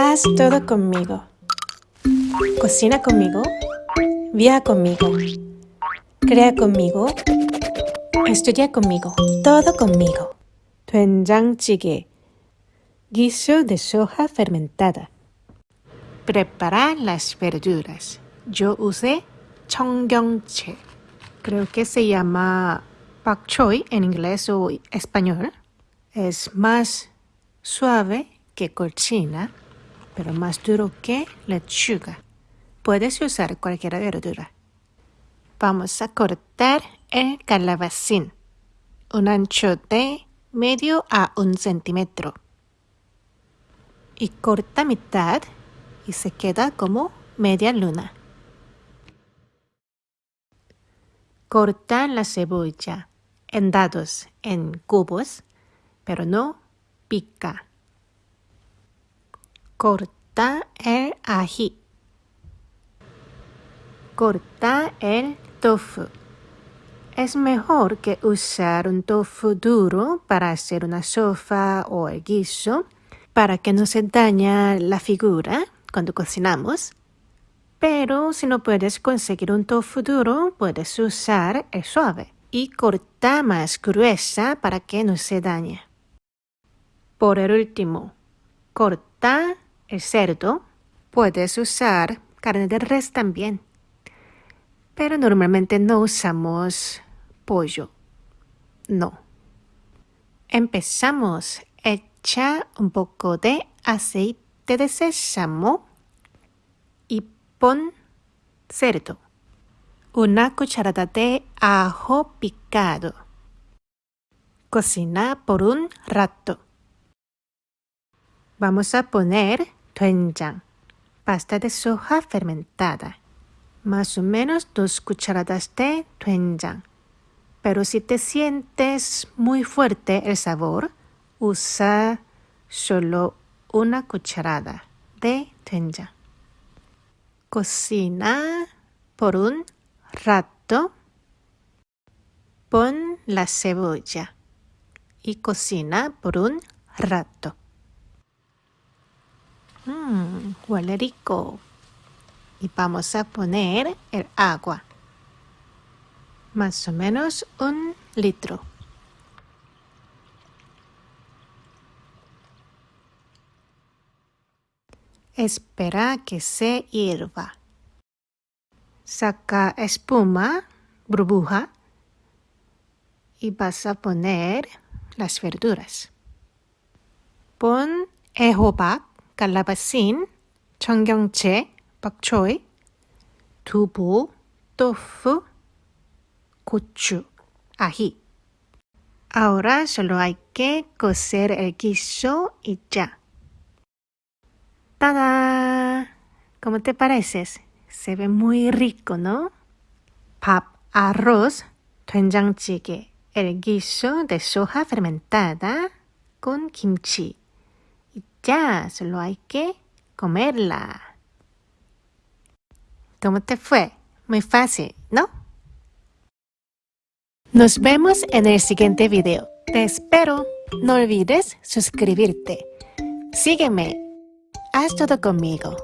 Haz todo conmigo. Cocina conmigo. Viaja conmigo. Crea conmigo. Estudia conmigo. Todo conmigo. Tuenjangjigae. Guiso de soja fermentada. Preparar las verduras. Yo usé chongyongche. Creo que se llama pachoy en inglés o español. Es más suave que cochina pero más duro que lechuga. Puedes usar cualquier verdura. Vamos a cortar el calabacín. Un ancho de medio a un centímetro. Y corta mitad y se queda como media luna. Corta la cebolla en dados, en cubos, pero no pica. Corta el ají. Corta el tofu. Es mejor que usar un tofu duro para hacer una sopa o el guiso para que no se dañe la figura cuando cocinamos. Pero si no puedes conseguir un tofu duro, puedes usar el suave y corta más gruesa para que no se dañe. Por el último, corta el cerdo, puedes usar carne de res también. Pero normalmente no usamos pollo. No. Empezamos. Echa un poco de aceite de sésamo y pon cerdo. Una cucharada de ajo picado. Cocina por un rato. Vamos a poner doenjang, pasta de soja fermentada. Más o menos dos cucharadas de doenjang. Pero si te sientes muy fuerte el sabor, usa solo una cucharada de doenjang. Cocina por un rato. Pon la cebolla y cocina por un rato. Huele. Y vamos a poner el agua. Más o menos un litro. Espera que se hierva. Saca espuma, burbuja, y vas a poner las verduras. Pon ejobac calabacín, 청경채, bok choy, 두부, tofu, gochu, ají. Ahora solo hay que cocer el guiso y ya. ¡Tada! ¿Cómo te pareces? Se ve muy rico, ¿no? Pap, arroz, 된장찌개, el guiso de soja fermentada con kimchi. Ya, solo hay que comerla. ¿Cómo te fue? Muy fácil, ¿no? Nos vemos en el siguiente video. Te espero. No olvides suscribirte. Sígueme. Haz todo conmigo.